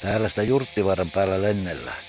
Täällä sitä Jurttivaaran päällä lennellään.